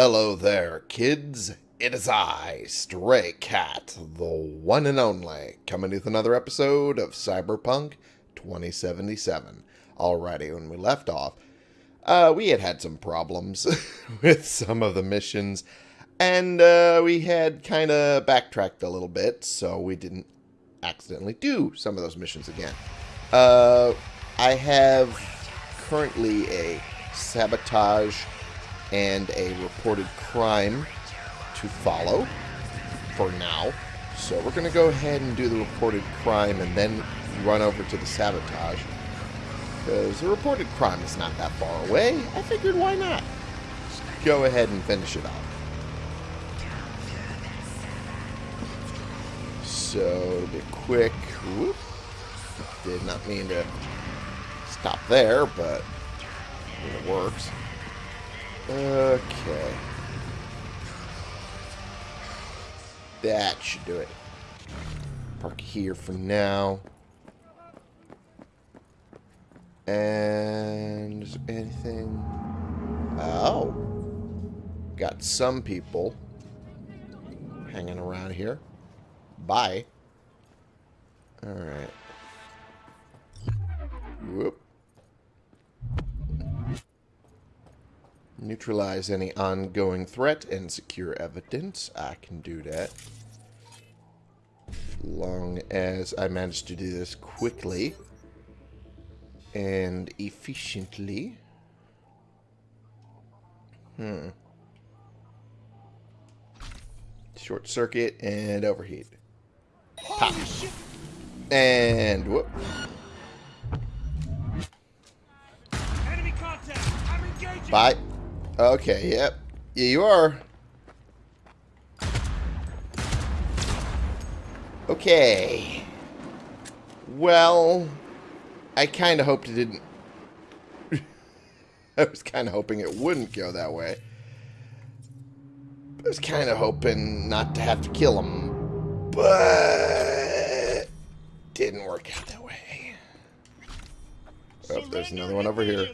Hello there, kids. It is I, Stray Cat, the one and only, coming with another episode of Cyberpunk 2077. Alrighty, when we left off, uh, we had had some problems with some of the missions, and uh, we had kind of backtracked a little bit, so we didn't accidentally do some of those missions again. Uh, I have currently a sabotage and a reported crime to follow for now. So we're going to go ahead and do the reported crime and then run over to the sabotage. Because the reported crime is not that far away. I figured why not? Just go ahead and finish it off. So to be quick, whoop, did not mean to stop there, but it works. Okay. That should do it. Park here for now. And is there anything? Oh. Got some people hanging around here. Bye. Alright. Whoop. Neutralize any ongoing threat and secure evidence. I can do that. Long as I manage to do this quickly and efficiently. Hmm. Short circuit and overheat. Pop. And whoop. Bye. Okay, yep. Yeah, you are. Okay. Well, I kind of hoped it didn't... I was kind of hoping it wouldn't go that way. I was kind of hoping not to have to kill him. But... Didn't work out that way. Oh, there's another one over here.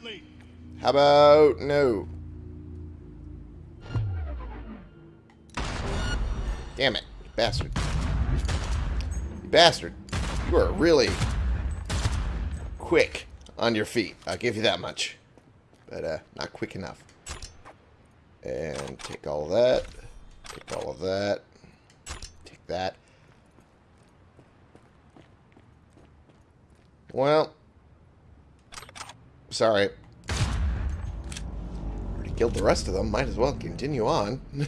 How about... No. Damn it, you bastard. You bastard. You are really quick on your feet. I'll give you that much. But, uh, not quick enough. And take all that. Take all of that. Take that. Well. Sorry. Already killed the rest of them. Might as well continue on.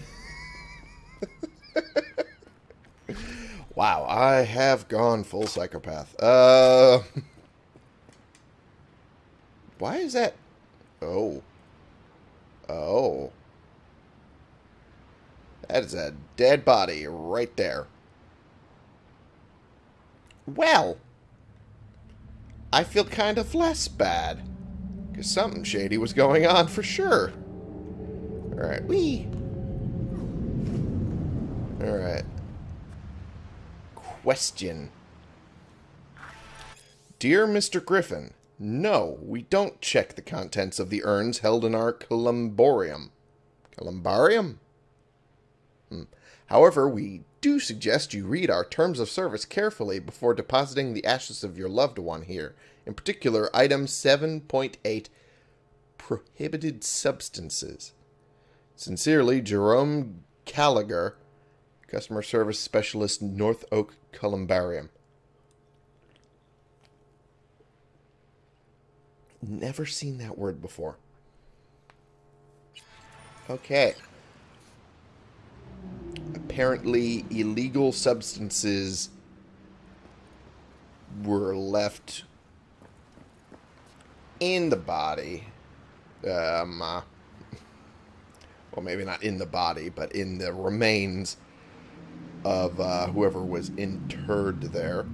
wow, I have gone full psychopath. Uh, why is that? Oh. Oh. That is a dead body right there. Well, I feel kind of less bad. Because something shady was going on for sure. Alright, we. Alright. Question. Dear Mr. Griffin, no, we don't check the contents of the urns held in our columbarium. Columbarium? Hmm. However, we do suggest you read our terms of service carefully before depositing the ashes of your loved one here. In particular, item 7.8, prohibited substances. Sincerely, Jerome Gallagher, Customer Service Specialist, North Oak Columbarium. Never seen that word before. Okay. Apparently, illegal substances were left in the body. Um, uh, well, maybe not in the body, but in the remains of uh, whoever was interred there.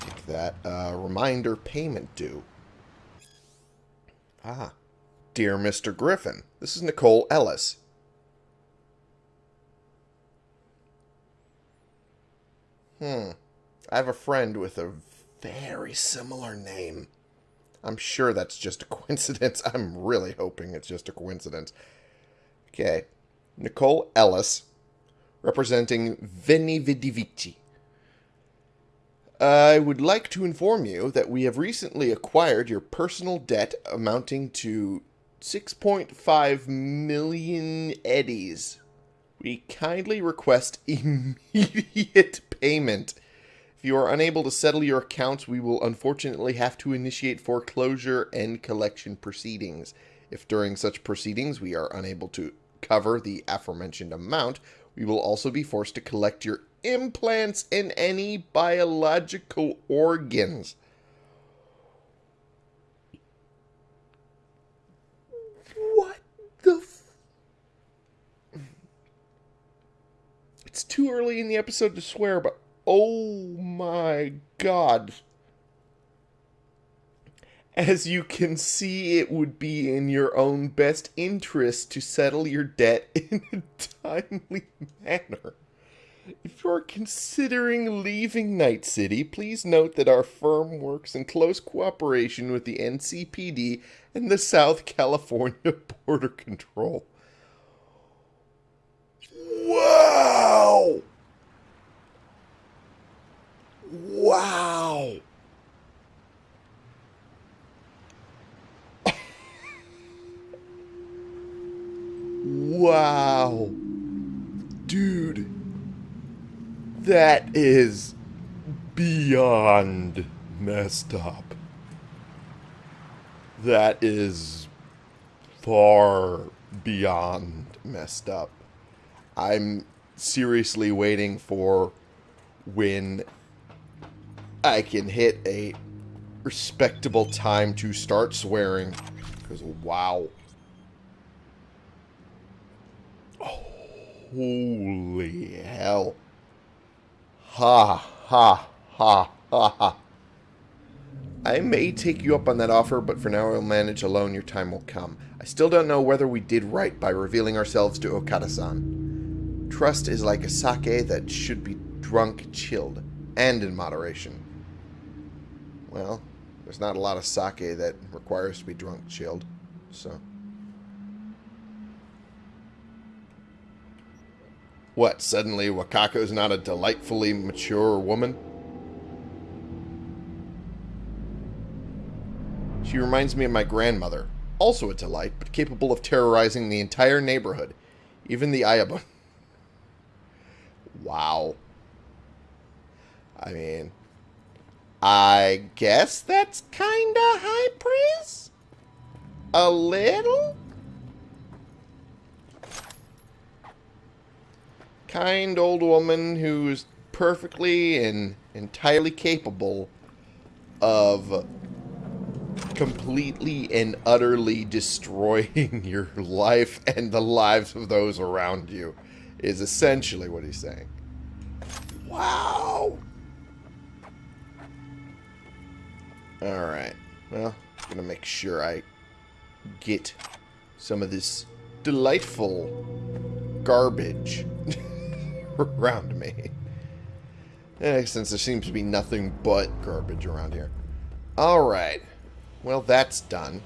Take that. Uh, reminder payment due. Ah. Dear Mr. Griffin, this is Nicole Ellis. Hmm. I have a friend with a very similar name. I'm sure that's just a coincidence. I'm really hoping it's just a coincidence. Okay. Nicole Ellis, representing Veni Vidi Vici. I would like to inform you that we have recently acquired your personal debt amounting to 6.5 million eddies. We kindly request immediate payment. If you are unable to settle your accounts, we will unfortunately have to initiate foreclosure and collection proceedings. If during such proceedings we are unable to cover the aforementioned amount, we will also be forced to collect your implants and any biological organs. What the It's too early in the episode to swear, but oh my god. As you can see, it would be in your own best interest to settle your debt in a timely manner. If you're considering leaving Night City, please note that our firm works in close cooperation with the NCPD and the South California Border Control. Wow! Wow! Wow! Dude. That is beyond messed up. That is far beyond messed up. I'm seriously waiting for when I can hit a respectable time to start swearing. Because, wow. Holy hell. Ha, ha, ha, ha, ha. I may take you up on that offer, but for now I'll manage alone. Your time will come. I still don't know whether we did right by revealing ourselves to Okada-san. Trust is like a sake that should be drunk chilled, and in moderation. Well, there's not a lot of sake that requires to be drunk chilled, so... What, suddenly Wakako's not a delightfully mature woman? She reminds me of my grandmother. Also a delight, but capable of terrorizing the entire neighborhood. Even the Ayaba. wow. I mean, I guess that's kinda high praise? A little? Kind old woman who's perfectly and entirely capable of completely and utterly destroying your life and the lives of those around you is essentially what he's saying. Wow. Alright. Well, I'm to make sure I get some of this delightful garbage around me. Eh, since there seems to be nothing but garbage around here. Alright. Well, that's done.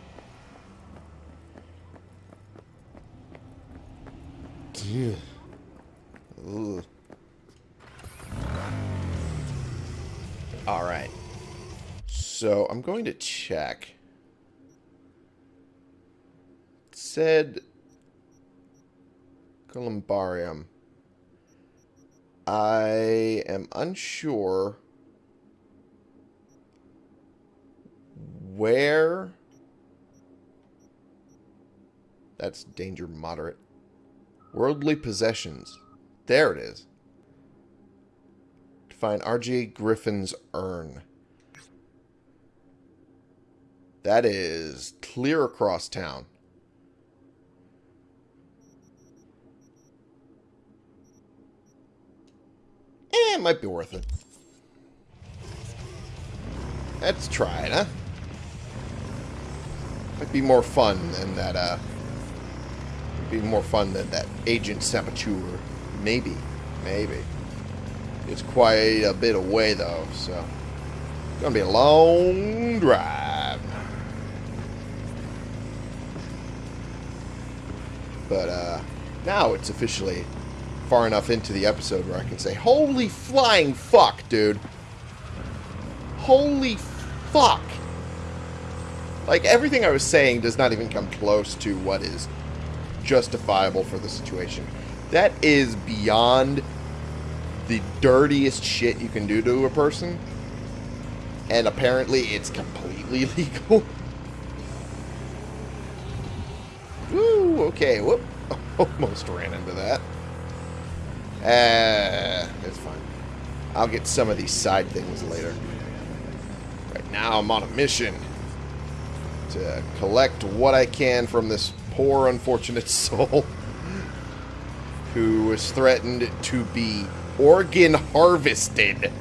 Alright. So, I'm going to check. It said Columbarium. I am unsure where... That's danger moderate. Worldly possessions. There it is. To find R.J. Griffin's urn. That is clear across town. Eh, it might be worth it. Let's try it, huh? Might be more fun than that, uh... Be more fun than that Agent Saboteur. Maybe. Maybe. It's quite a bit away, though, so... It's gonna be a long drive. But, uh... Now it's officially far enough into the episode where I can say, Holy flying fuck, dude. Holy fuck. Like, everything I was saying does not even come close to what is justifiable for the situation. That is beyond the dirtiest shit you can do to a person. And apparently it's completely legal. Woo, okay, whoop. Almost ran into that. Uh, it's fine. I'll get some of these side things later. Right now I'm on a mission to collect what I can from this poor unfortunate soul who was threatened to be organ harvested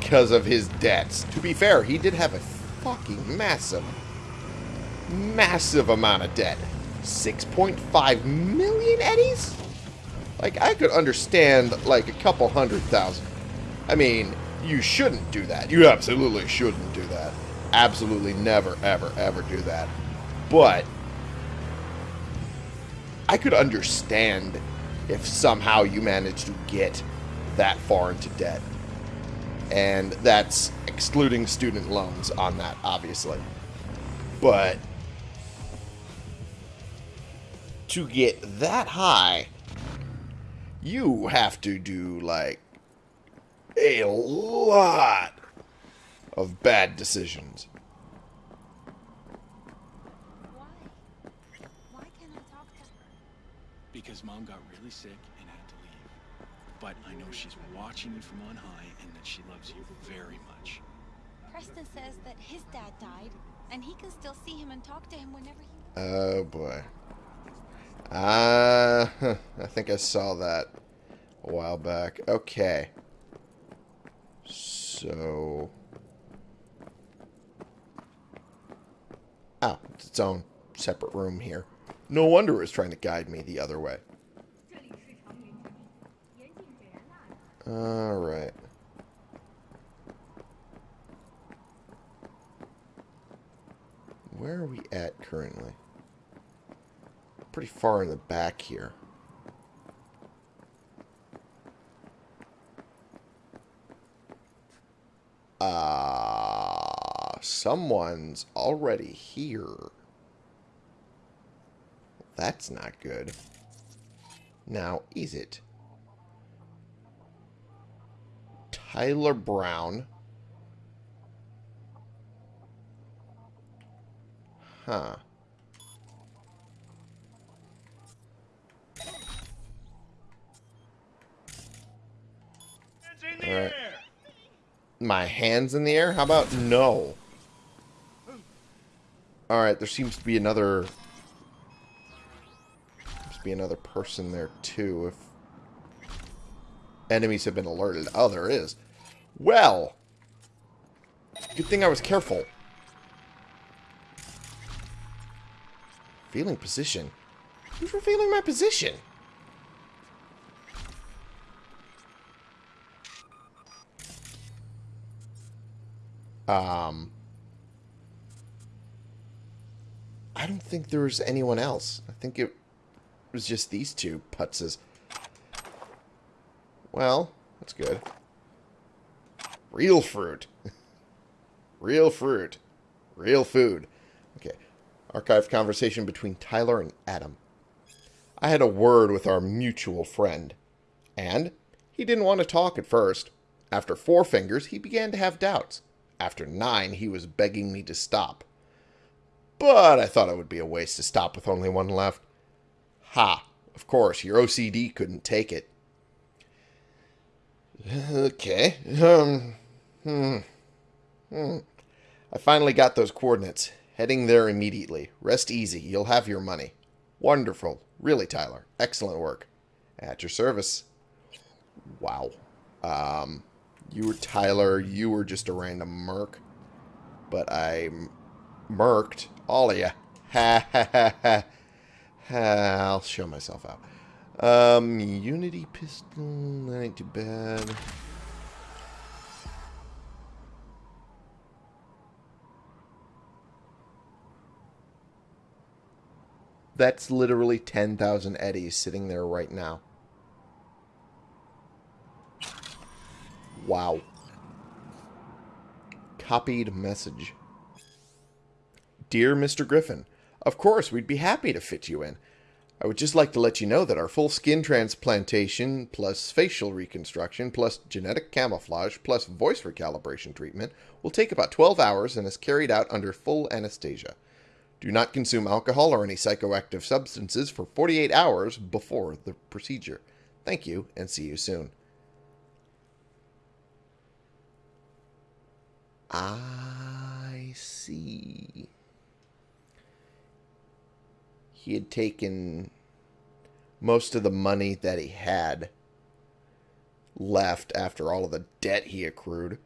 because of his debts. To be fair, he did have a fucking massive, massive amount of debt. 6.5 million eddies? Like, I could understand, like, a couple hundred thousand. I mean, you shouldn't do that. You absolutely shouldn't do that. Absolutely never, ever, ever do that. But, I could understand if somehow you managed to get that far into debt. And that's excluding student loans on that, obviously. But to get that high, you have to do like a lot of bad decisions. Why? Why can't I talk to her? Because mom got really sick and had to leave. But I know she's watching you from on high and that she loves you very much. Preston says that his dad died, and he can still see him and talk to him whenever he. Oh boy. Uh, I think I saw that a while back. Okay. So. Oh, it's its own separate room here. No wonder it was trying to guide me the other way. Alright. Where are we at currently? Pretty far in the back here. Ah, someone's already here. That's not good. Now, is it? Tyler Brown. Huh. My hands in the air? How about no? Alright, there seems to be another... Seems to be another person there, too, if... Enemies have been alerted. Oh, there is. Well! Good thing I was careful. Feeling position. Who's revealing my position? Um, I don't think there was anyone else. I think it was just these two putzes. Well, that's good. Real fruit. Real fruit. Real food. Okay. Archived conversation between Tyler and Adam. I had a word with our mutual friend. And he didn't want to talk at first. After four fingers, he began to have doubts. After nine, he was begging me to stop. But I thought it would be a waste to stop with only one left. Ha! Of course, your OCD couldn't take it. Okay. Um. Hmm. Hmm. I finally got those coordinates. Heading there immediately. Rest easy. You'll have your money. Wonderful. Really, Tyler. Excellent work. At your service. Wow. Um, you were Tyler. You were just a random merc. But I merked all of you. Ha ha ha ha. I'll show myself out. Um, Unity pistol. That ain't too bad. That's literally 10,000 eddies sitting there right now. Wow. Copied message. Dear Mr. Griffin, of course, we'd be happy to fit you in. I would just like to let you know that our full skin transplantation, plus facial reconstruction, plus genetic camouflage, plus voice recalibration treatment will take about 12 hours and is carried out under full anesthesia. Do not consume alcohol or any psychoactive substances for 48 hours before the procedure. Thank you, and see you soon. I see. He had taken most of the money that he had left after all of the debt he accrued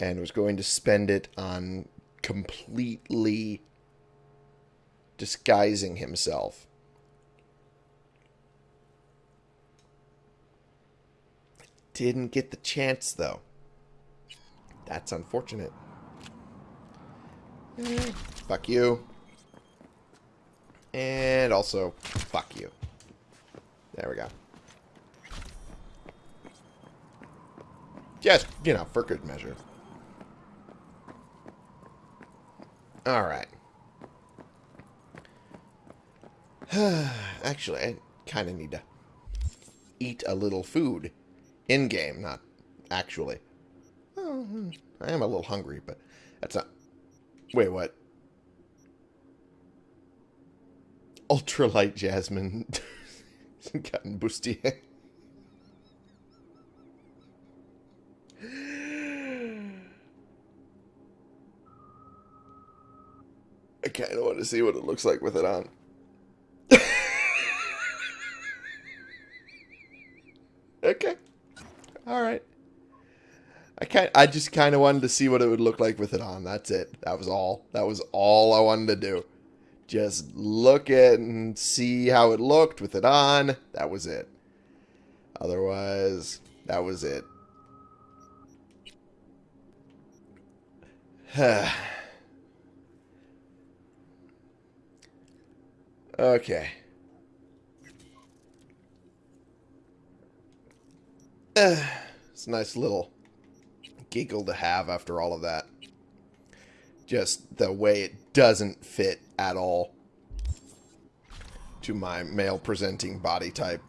and was going to spend it on completely disguising himself. Didn't get the chance, though. That's unfortunate. Eh, fuck you. And also, fuck you. There we go. Just, you know, for good measure. Alright. Actually, I kind of need to eat a little food. In-game, not actually. I am a little hungry, but that's not... Wait, what? Ultralight Jasmine gotten bustier. I kind of want to see what it looks like with it on. okay. All right. I kind I just kind of wanted to see what it would look like with it on. That's it. That was all. That was all I wanted to do. Just look at and see how it looked with it on. That was it. Otherwise, that was it. okay. it's a nice little giggle to have after all of that. Just the way it doesn't fit at all to my male presenting body type.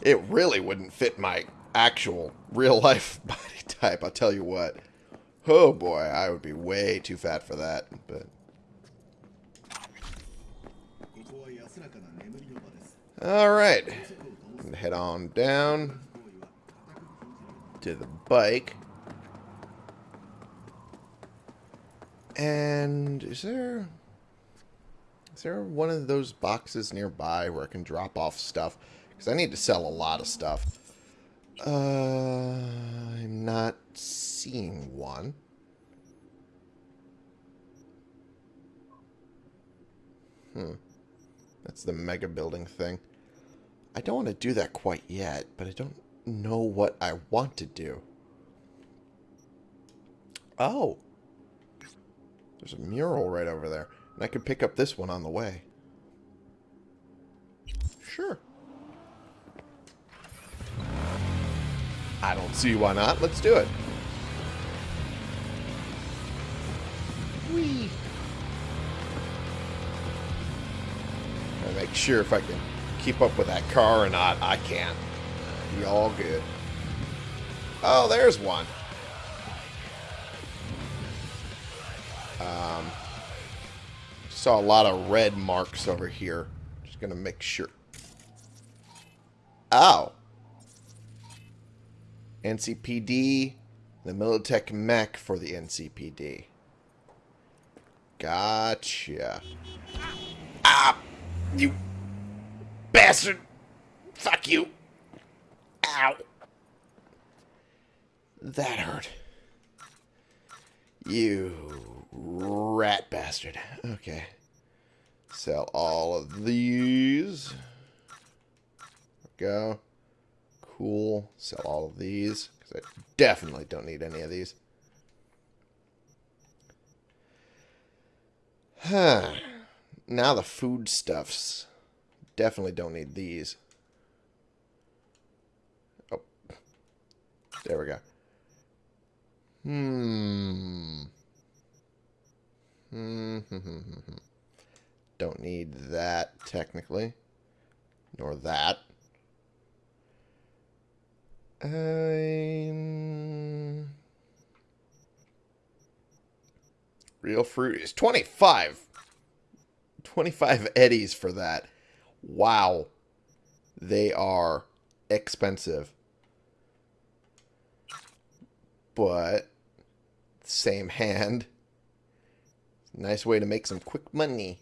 It really wouldn't fit my actual real life body type, I'll tell you what. Oh boy, I would be way too fat for that, but Alright. Head on down to the bike. And is there is there one of those boxes nearby where I can drop off stuff? Because I need to sell a lot of stuff. Uh, I'm not seeing one. Hmm. That's the mega building thing. I don't want to do that quite yet, but I don't know what I want to do. Oh. There's a mural right over there. And I could pick up this one on the way. Sure. I don't see why not. Let's do it. Whee! I make sure if I can keep up with that car or not. I can't. Be all good. Oh, there's one. Um, saw a lot of red marks over here. Just gonna make sure. Ow. NCPD, the Militech mech for the NCPD. Gotcha. Ah! You bastard! Fuck you! Ow! That hurt. You rat bastard. Okay. Sell all of these. Go. Cool. Sell all of these. Because I definitely don't need any of these. Huh. now the foodstuffs. Definitely don't need these. There we go. Hmm. Hmm. Don't need that, technically. Nor that. Um, real fruit is 25. 25 eddies for that. Wow. They are expensive. But, same hand. Nice way to make some quick money.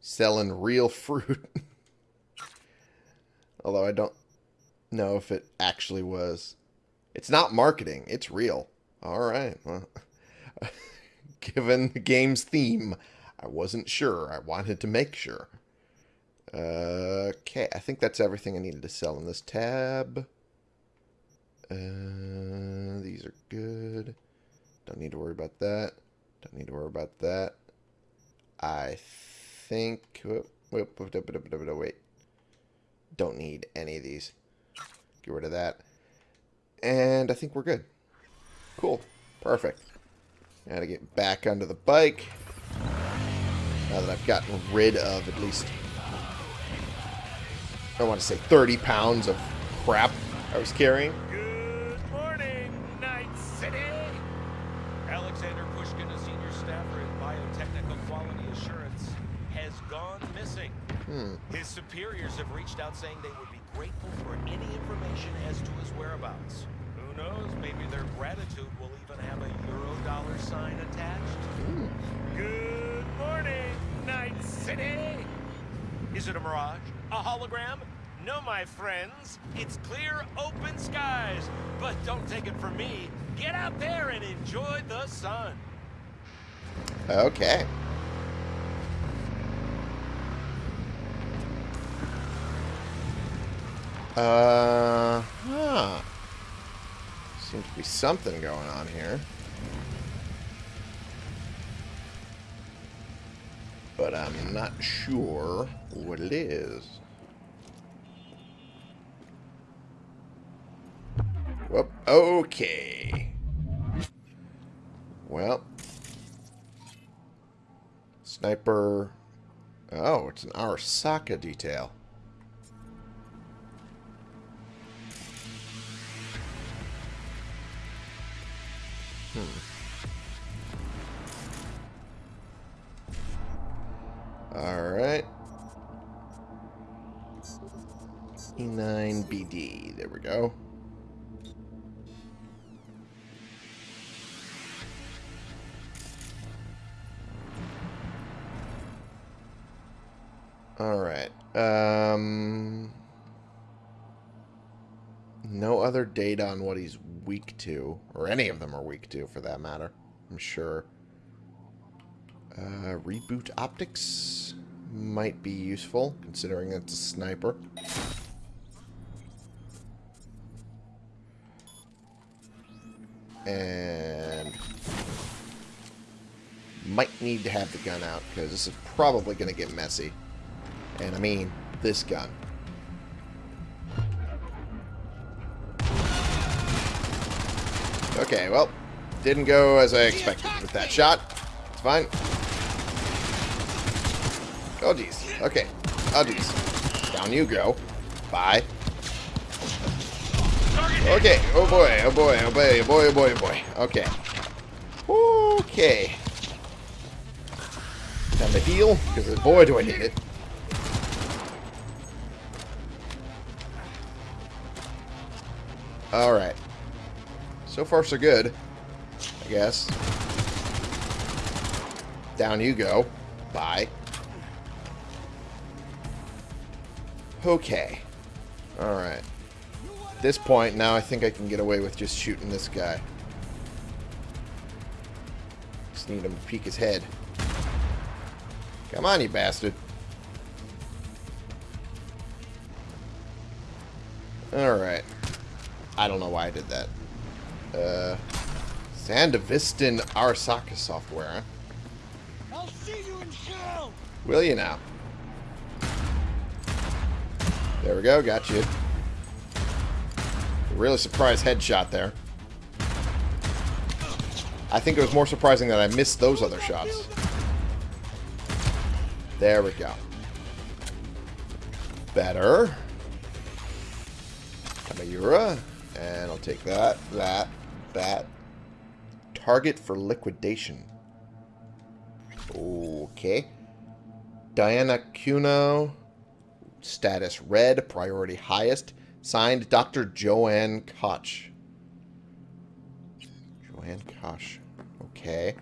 Selling real fruit. Although I don't know if it actually was. It's not marketing. It's real. All right. Well, given the game's theme, I wasn't sure. I wanted to make sure. Okay, I think that's everything I needed to sell in this tab. Uh, these are good. Don't need to worry about that. Don't need to worry about that. I think... Whoop, whoop, whoop, wait. Don't need any of these. Get rid of that. And I think we're good. Cool. Perfect. Gotta get back onto the bike. Now that I've gotten rid of at least... I want to say 30 pounds of crap I was carrying. Good morning, Night City. Alexander Pushkin, a senior staffer at Biotechnica Quality Assurance, has gone missing. Hmm. His superiors have reached out saying they would be grateful for any information as to his whereabouts. Who knows? Maybe their gratitude will even have a euro dollar sign attached. Good morning, Night City. Is it a mirage? A hologram? No, my friends. It's clear, open skies. But don't take it from me. Get out there and enjoy the sun. Okay. Uh, huh. Seems to be something going on here. But I'm not sure what it is. Whoop. Okay. Well. Sniper. Oh, it's an Arasaka detail. Hmm. Alright. E9BD. There we go. Alright. Um, no other data on what he's weak to. Or any of them are weak to, for that matter. I'm sure. Uh, reboot optics might be useful, considering it's a sniper. And might need to have the gun out, because this is probably going to get messy. And I mean, this gun. Okay, well, didn't go as I expected with that shot. It's fine. Oh, geez. Okay. Oh, geez. Down you go. Bye. Okay. Oh, boy. Oh, boy. Oh, boy. Oh, boy. Oh, boy. Oh, boy. Okay. Okay. Time to heal, because boy, do I need it. Alright. So far, so good. I guess. Down you go. Bye. Okay. Alright. At this point, now I think I can get away with just shooting this guy. Just need him to peek his head. Come on, you bastard. Alright. I don't know why I did that. Uh, Sandevistan Arasaka software. I'll see you in hell! Will you now? There we go. Got you. Really surprised headshot there. I think it was more surprising that I missed those other shots. There we go. Better. Kamayura. And I'll take that, that, that. Target for liquidation. Okay. Diana Cuno. Status red. Priority highest. Signed Dr. Joanne Koch. Joanne Koch. Okay.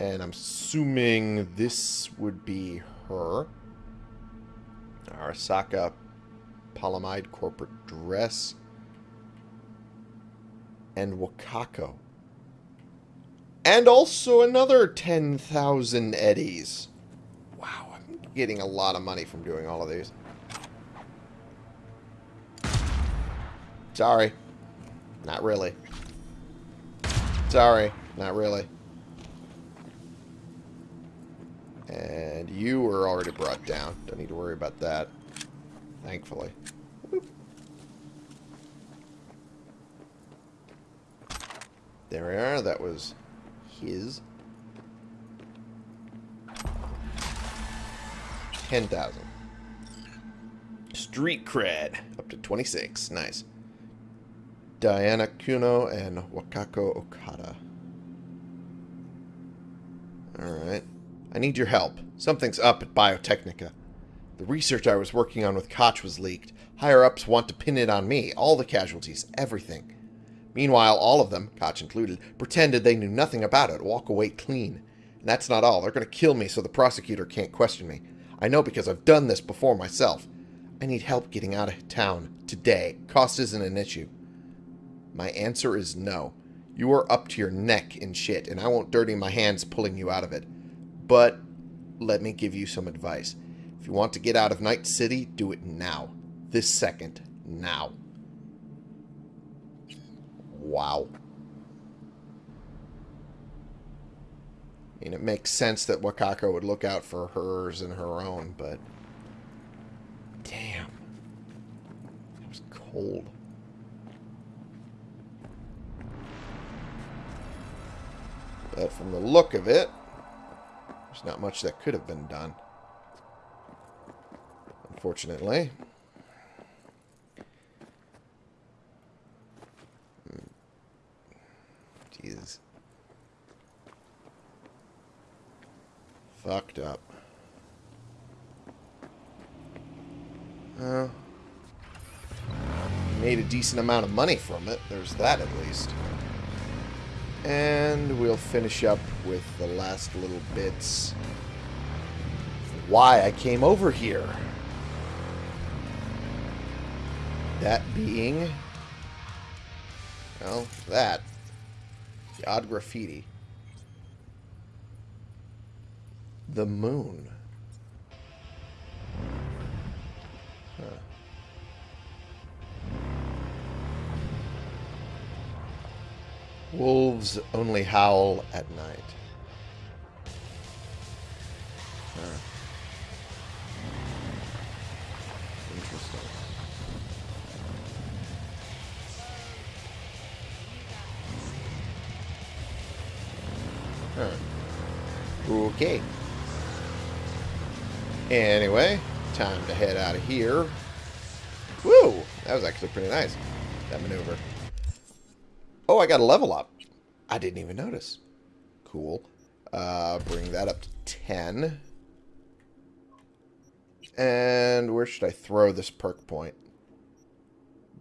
And I'm assuming this would be her. Arasaka Palamide corporate dress. And Wakako. And also another 10,000 eddies. Wow, I'm getting a lot of money from doing all of these. Sorry. Not really. Sorry. Not really. And you were already brought down. Don't need to worry about that. Thankfully. There we are. That was his. 10,000. Street cred. Up to 26. Nice. Diana Kuno and Wakako Okada. Alright. I need your help. Something's up at Biotechnica. The research I was working on with Koch was leaked. Higher-ups want to pin it on me. All the casualties. Everything. Meanwhile, all of them, Koch included, pretended they knew nothing about it, walk away clean. And that's not all. They're going to kill me so the prosecutor can't question me. I know because I've done this before myself. I need help getting out of town. Today. Cost isn't an issue. My answer is no. You are up to your neck in shit, and I won't dirty my hands pulling you out of it. But let me give you some advice. If you want to get out of Night City, do it now. This second. Now. Wow. I mean, it makes sense that Wakako would look out for hers and her own, but... Damn. It was cold. But from the look of it, there's not much that could have been done. Unfortunately. Hmm. Jesus. Fucked up. Made a decent amount of money from it. There's that at least. And we'll finish up with the last little bits. Why I came over here. That being... Well, that. The odd graffiti. The moon. Huh. Wolves only howl at night. Huh. Okay. Anyway, time to head out of here. Woo! That was actually pretty nice, that maneuver. Oh, I got a level up. I didn't even notice. Cool. Uh, bring that up to 10. And where should I throw this perk point?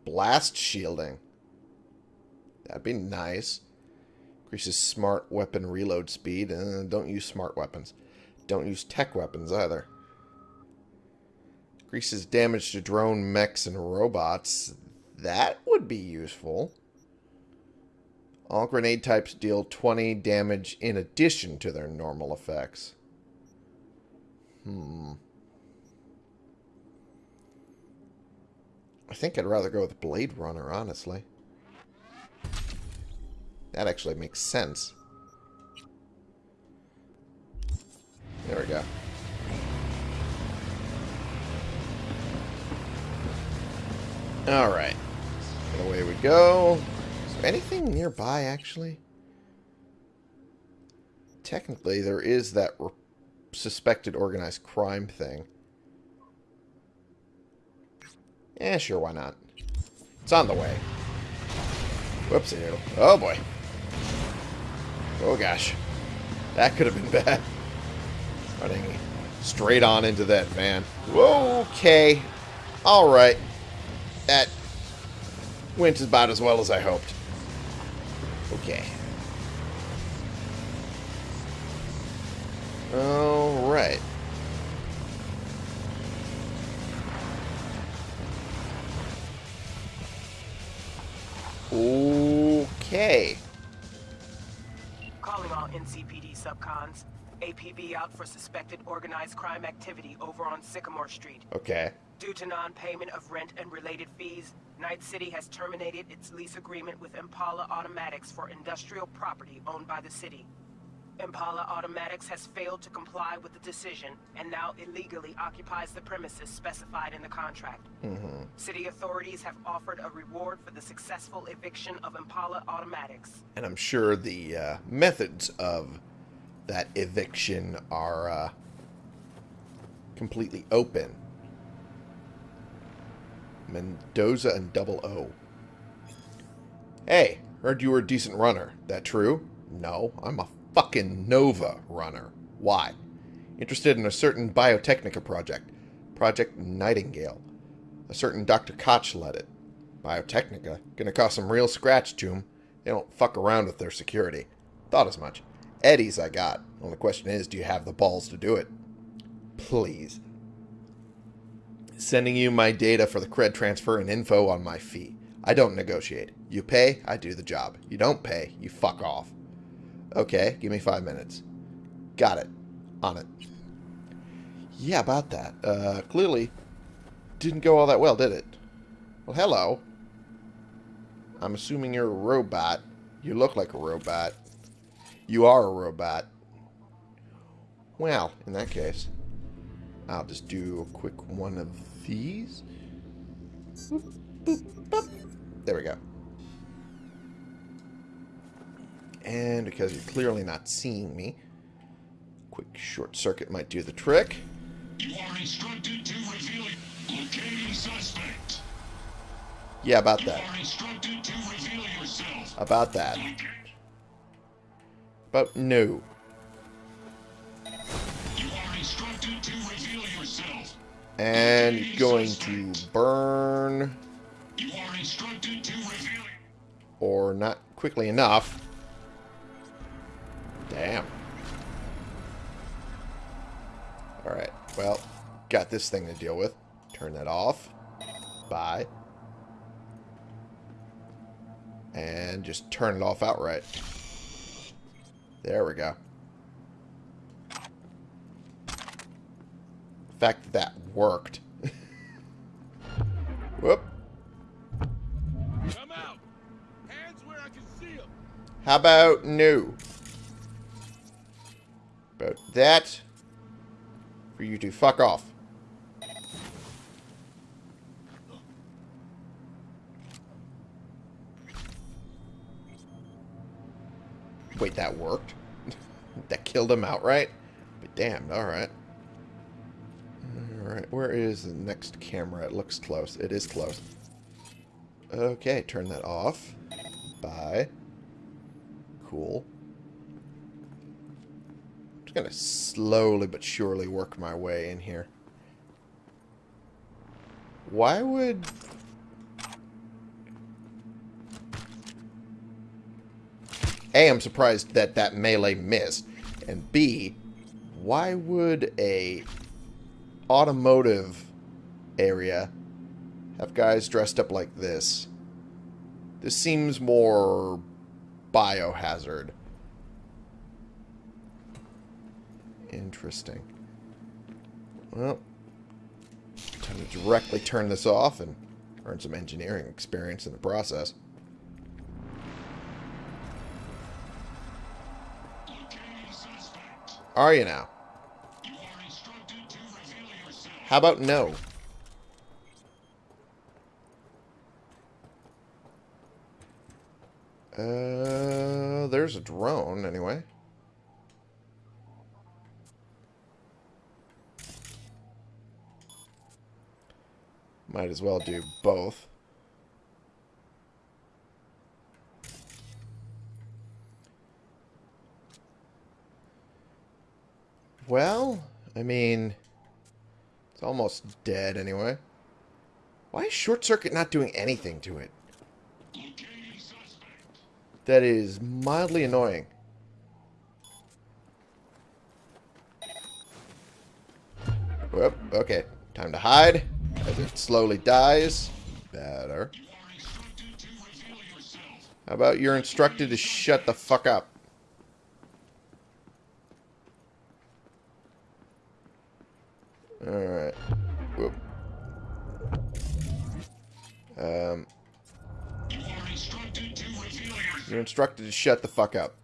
Blast shielding. That'd be nice. Increases smart weapon reload speed. Uh, don't use smart weapons. Don't use tech weapons either. Increases damage to drone mechs and robots. That would be useful. All grenade types deal 20 damage in addition to their normal effects. Hmm. I think I'd rather go with Blade Runner, honestly. That actually makes sense. There we go. Alright. Away we go. Is there anything nearby, actually? Technically, there is that suspected organized crime thing. Yeah, sure, why not? It's on the way. Whoopsie. Oh boy. Oh gosh. That could have been bad. Running straight on into that van. Okay. Alright. That went about as well as I hoped. Okay. Alright. Okay. Calling all NCPD subcons. APB out for suspected organized crime activity over on Sycamore Street. Okay. Due to non-payment of rent and related fees, Night City has terminated its lease agreement with Impala Automatics for industrial property owned by the city. Impala Automatics has failed to comply with the decision and now illegally occupies the premises specified in the contract. City authorities have offered a reward for the successful eviction of Impala Automatics. And I'm sure the uh, methods of that eviction are uh, completely open. Mendoza and Double O. Hey, heard you were a decent runner. That true? No, I'm a fucking Nova runner. Why? Interested in a certain Biotechnica project. Project Nightingale. A certain Dr. Koch led it. Biotechnica. Gonna cost some real scratch to 'em. They don't fuck around with their security. Thought as much. Eddie's I got. Only question is, do you have the balls to do it? Please. Sending you my data for the cred transfer and info on my fee. I don't negotiate. You pay, I do the job. You don't pay, you fuck off. Okay, give me five minutes. Got it. On it. Yeah, about that. Uh, clearly didn't go all that well, did it? Well, hello. I'm assuming you're a robot. You look like a robot. You are a robot. Well, in that case, I'll just do a quick one of these. Boop, boop, boop. There we go. And because you're clearly not seeing me, quick short circuit might do the trick. You are instructed to reveal locating suspect. Yeah, about You that. are instructed to reveal yourself. About that. But no. You are instructed to reveal yourself. And going to burn You are instructed to reveal. or not quickly enough. Damn. Alright, well, got this thing to deal with. Turn that off. Bye. And just turn it off outright. There we go. The fact that that worked. Whoop. Come out! Hands About that. For you to fuck off. Wait, that worked? that killed him outright? But damn, alright. Alright, where is the next camera? It looks close. It is close. Okay, turn that off. Bye. Cool. Gonna slowly but surely work my way in here. Why would... A, I'm surprised that that melee missed. And B, why would a automotive area have guys dressed up like this? This seems more biohazard. Interesting. Well, time to directly turn this off and earn some engineering experience in the process. Are you now? How about no? Uh, there's a drone, anyway. Might as well do both. Well, I mean, it's almost dead anyway. Why is Short Circuit not doing anything to it? That is mildly annoying. Whoop, okay. Time to hide as it slowly dies. Better. How about you're instructed to shut the fuck up? Alright. Whoop. Um, you're instructed to shut the fuck up.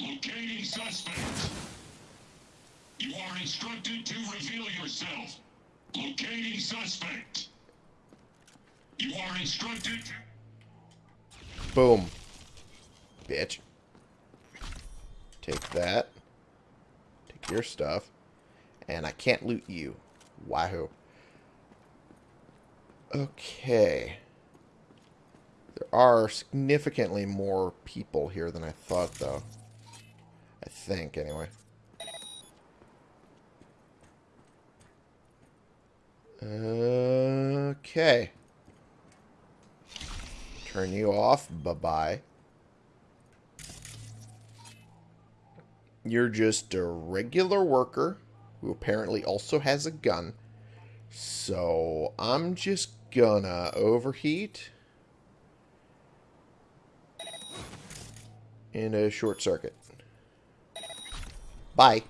Locating suspect. You are instructed to reveal yourself. Locating suspect. You are instructed. Boom. Bitch. Take that. Take your stuff. And I can't loot you. Wahoo. Okay. There are significantly more people here than I thought, though. I think, anyway. Okay. Turn you off. Bye-bye. You're just a regular worker who apparently also has a gun. So I'm just gonna overheat and a short circuit. Bye.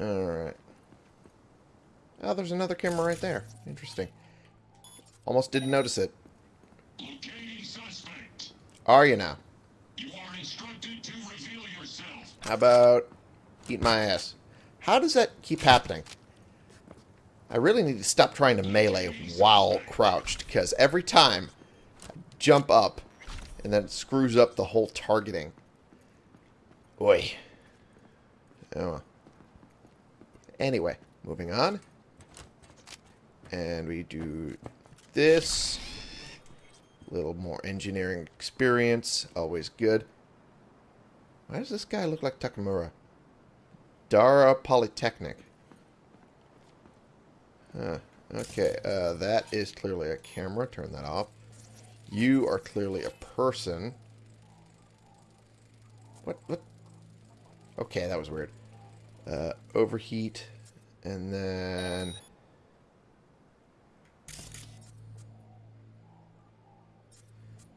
Alright. Oh, there's another camera right there. Interesting. Almost didn't notice it. Are you now? How about eat my ass? How does that keep happening? I really need to stop trying to melee while crouched, because every time I jump up, and then it screws up the whole targeting. Oi. Oh. Anyway, moving on. And we do this. A little more engineering experience, always good. Why does this guy look like Takemura? Dara Polytechnic. Huh. Okay, uh, that is clearly a camera. Turn that off. You are clearly a person. What? What? Okay, that was weird. Uh, overheat. And then...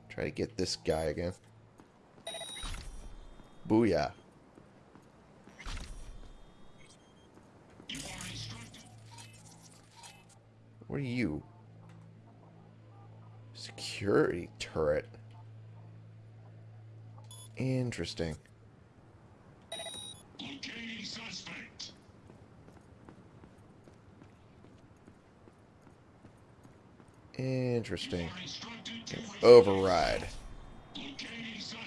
Try to get this guy again. Booyah. What are you? Security turret. Interesting. Locating suspect. Interesting. Override.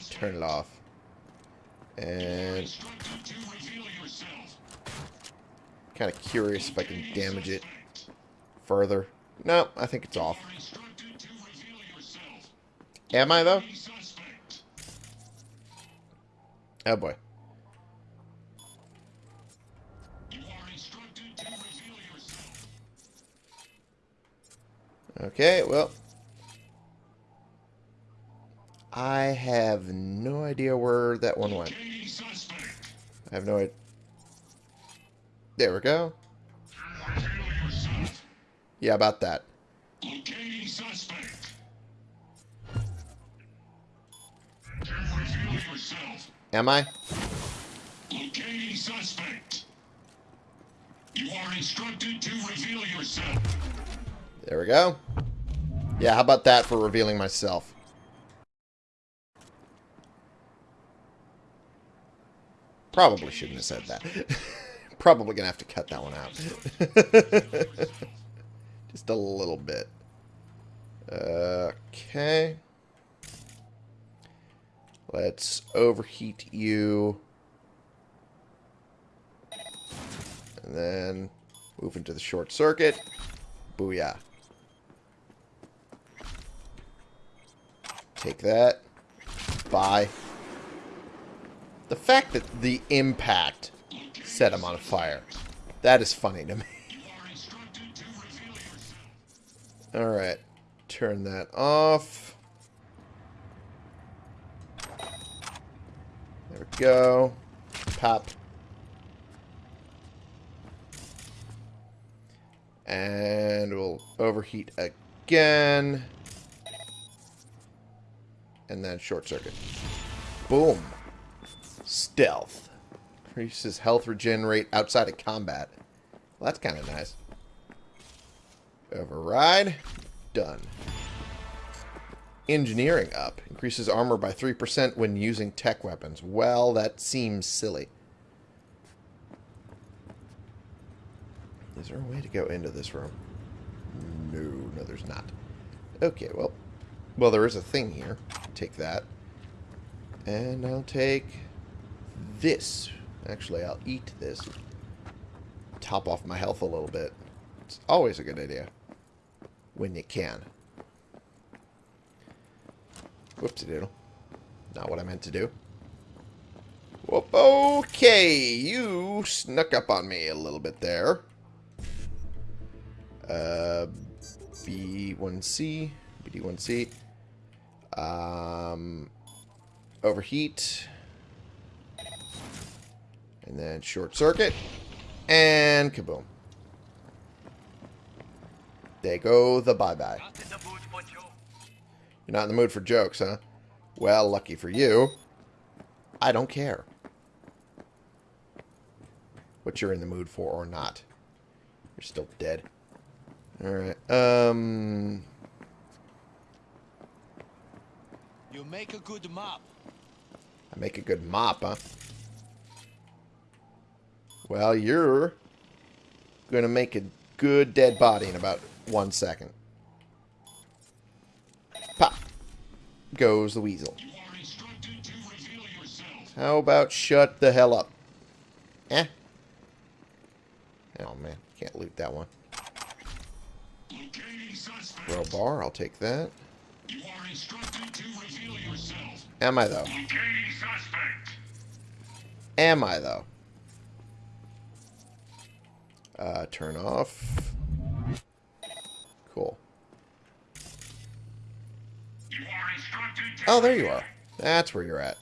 Turn it off. And kind of curious if I can damage it further. No, I think it's off. Am I, though? Oh, boy. You are instructed to reveal yourself. Okay, well. I have no idea where that one went. I have no idea. There we go. Yeah, about that. Am I? Locating suspect. You are instructed to reveal yourself. There we go. Yeah, how about that for revealing myself? Probably shouldn't have said that. Probably gonna have to cut that one out. Just a little bit. Okay. Let's overheat you. And then move into the short circuit. Booyah. Take that. Bye. The fact that the impact set him on fire. That is funny to me. Alright. Turn that off. There we go. Pop. And we'll overheat again. And then short circuit. Boom. Stealth. Increases health regenerate outside of combat. Well, that's kind of nice. Override. Done. Engineering up. Increases armor by 3% when using tech weapons. Well, that seems silly. Is there a way to go into this room? No, no there's not. Okay, well. Well, there is a thing here. Take that. And I'll take this. Actually, I'll eat this. Top off my health a little bit. It's always a good idea. When you can. Whoopsie doodle. Not what I meant to do. Whoop, okay, you snuck up on me a little bit there. Uh, B1C, BD1C. Um, overheat. And then short circuit. And kaboom. There go the bye-bye. You're not in the mood for jokes, huh? Well, lucky for you. I don't care. What you're in the mood for or not. You're still dead. Alright, um... You make a good mop. I make a good mop, huh? Well, you're going to make a good dead body in about one second. Pop. Goes the weasel. You are instructed to reveal yourself. How about shut the hell up? Eh? Oh, man. Can't loot that one. Crowbar, I'll take that. Am I, though? Am I, though? Uh, turn off. Cool. Oh, there you are. That's where you're at.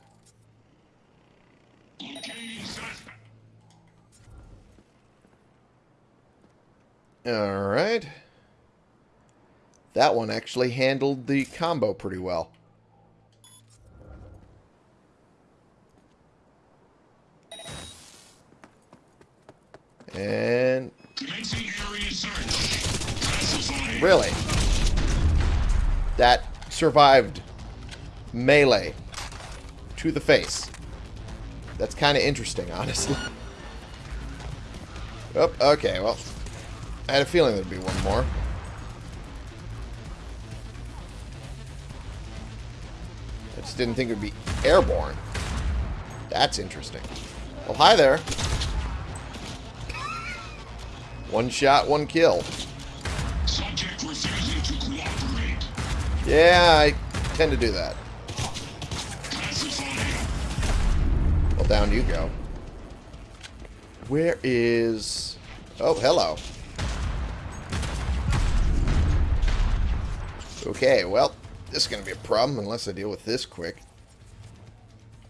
Alright. That one actually handled the combo pretty well. And really, that survived melee to the face. That's kind of interesting, honestly. Oh, okay, well, I had a feeling there'd be one more. Didn't think it would be airborne. That's interesting. Well, hi there. One shot, one kill. Yeah, I tend to do that. Well, down you go. Where is... Oh, hello. Okay, well, this is going to be a problem unless I deal with this quick.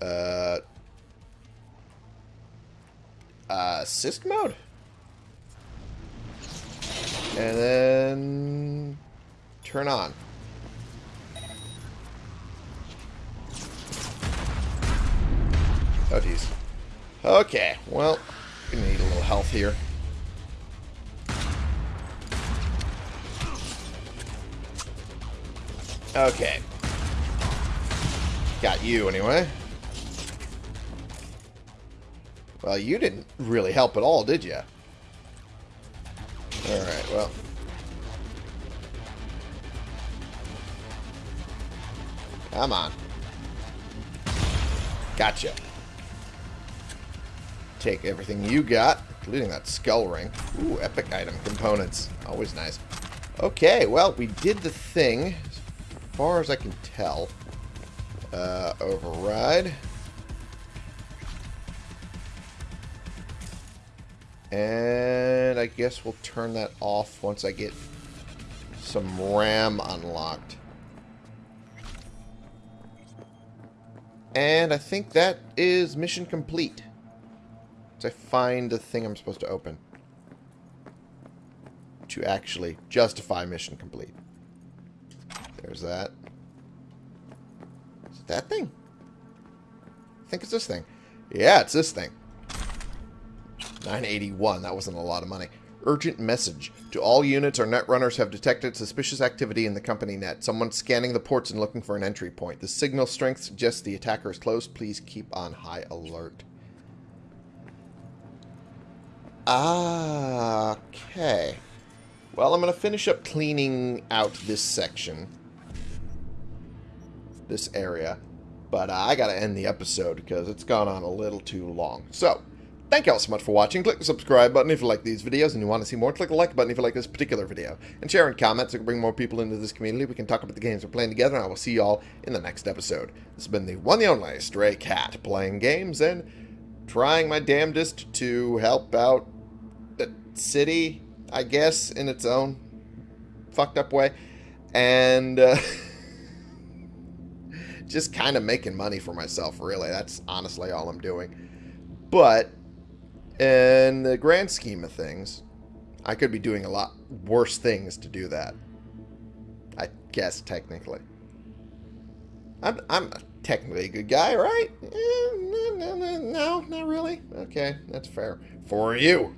Uh... Uh, mode? And then... Turn on. Oh, jeez. Okay, well, gonna need a little health here. Okay. Got you, anyway. Well, you didn't really help at all, did you? Alright, well. Come on. Gotcha. Take everything you got, including that skull ring. Ooh, epic item components. Always nice. Okay, well, we did the thing, far as I can tell. Uh, override. And I guess we'll turn that off once I get some RAM unlocked. And I think that is mission complete. So I find the thing I'm supposed to open. To actually justify mission complete. There's that. Is that thing? I think it's this thing. Yeah, it's this thing. 981. That wasn't a lot of money. Urgent message. To all units, our net runners have detected suspicious activity in the company net. Someone scanning the ports and looking for an entry point. The signal strength suggests the attacker is close. Please keep on high alert. Ah, okay. Well, I'm going to finish up cleaning out this section. This area. But uh, I got to end the episode because it's gone on a little too long. So, Thank you all so much for watching. Click the subscribe button if you like these videos and you want to see more. Click the like button if you like this particular video. And share and comment so we can bring more people into this community. We can talk about the games we're playing together, and I will see you all in the next episode. This has been the one and only Stray Cat, playing games and trying my damnedest to help out the city, I guess, in its own fucked up way. And... Uh, just kind of making money for myself, really. That's honestly all I'm doing. But in the grand scheme of things, I could be doing a lot worse things to do that. I guess, technically. I'm, I'm technically a good guy, right? Eh, no, no, no, not really. Okay, that's fair. For you.